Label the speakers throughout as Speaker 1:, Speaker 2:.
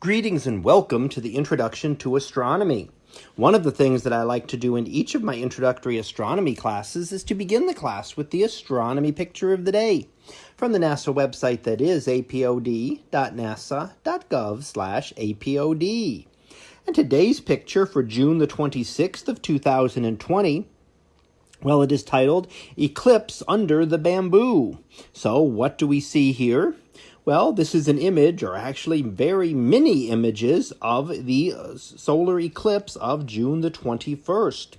Speaker 1: Greetings and welcome to the Introduction to Astronomy. One of the things that I like to do in each of my introductory astronomy classes is to begin the class with the astronomy picture of the day from the NASA website that is apod.nasa.gov apod. And today's picture for June the 26th of 2020 well, it is titled Eclipse Under the Bamboo. So what do we see here? Well, this is an image, or actually very many images, of the uh, solar eclipse of June the 21st.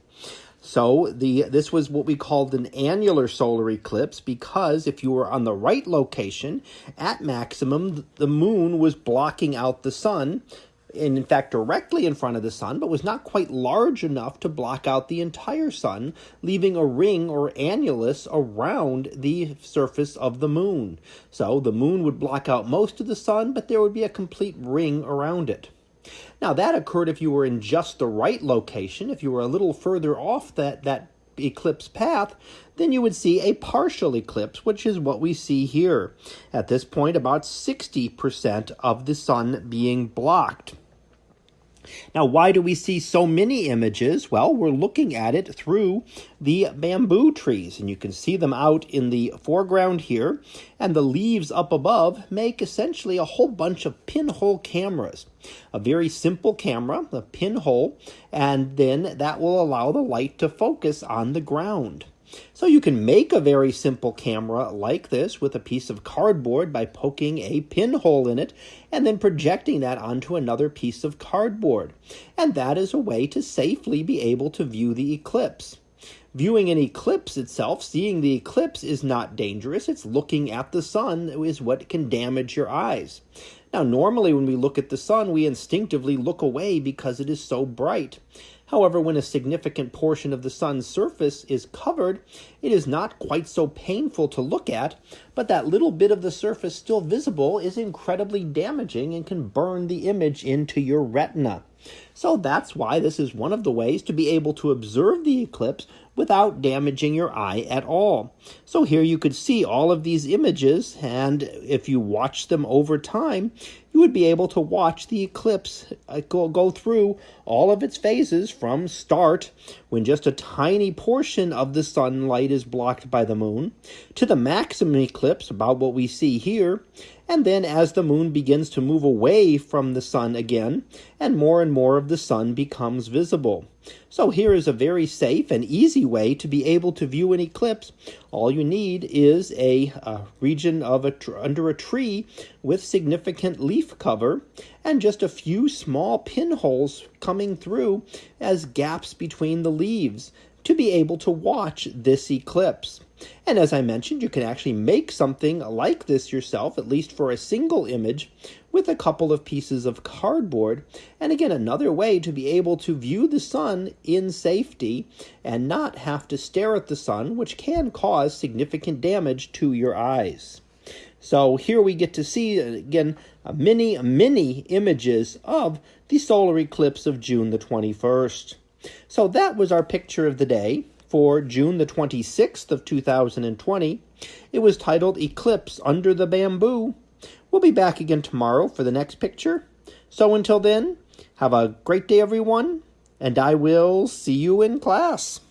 Speaker 1: So the this was what we called an annular solar eclipse because if you were on the right location, at maximum, the moon was blocking out the sun and in fact directly in front of the sun, but was not quite large enough to block out the entire sun, leaving a ring or annulus around the surface of the moon. So the moon would block out most of the sun, but there would be a complete ring around it. Now that occurred if you were in just the right location, if you were a little further off that, that eclipse path, then you would see a partial eclipse, which is what we see here. At this point, about 60% of the sun being blocked. Now, why do we see so many images? Well, we're looking at it through the bamboo trees, and you can see them out in the foreground here, and the leaves up above make essentially a whole bunch of pinhole cameras. A very simple camera, a pinhole, and then that will allow the light to focus on the ground. So you can make a very simple camera like this with a piece of cardboard by poking a pinhole in it and then projecting that onto another piece of cardboard. And that is a way to safely be able to view the eclipse. Viewing an eclipse itself, seeing the eclipse is not dangerous. It's looking at the sun is what can damage your eyes. Now, normally when we look at the sun, we instinctively look away because it is so bright. However, when a significant portion of the sun's surface is covered, it is not quite so painful to look at, but that little bit of the surface still visible is incredibly damaging and can burn the image into your retina. So that's why this is one of the ways to be able to observe the eclipse without damaging your eye at all. So here you could see all of these images and if you watch them over time, you would be able to watch the eclipse uh, go, go through all of its phases from start, when just a tiny portion of the sunlight is blocked by the moon, to the maximum eclipse, about what we see here, and then as the moon begins to move away from the sun again, and more and more of the sun becomes visible. So here is a very safe and easy way to be able to view an eclipse. All you need is a, a region of a under a tree with significant leaf cover and just a few small pinholes coming through as gaps between the leaves to be able to watch this eclipse. And as I mentioned, you can actually make something like this yourself, at least for a single image, with a couple of pieces of cardboard. And again, another way to be able to view the sun in safety and not have to stare at the sun, which can cause significant damage to your eyes. So here we get to see, again, many, many images of the solar eclipse of June the 21st. So that was our picture of the day for June the 26th of 2020. It was titled Eclipse Under the Bamboo. We'll be back again tomorrow for the next picture. So until then, have a great day, everyone, and I will see you in class.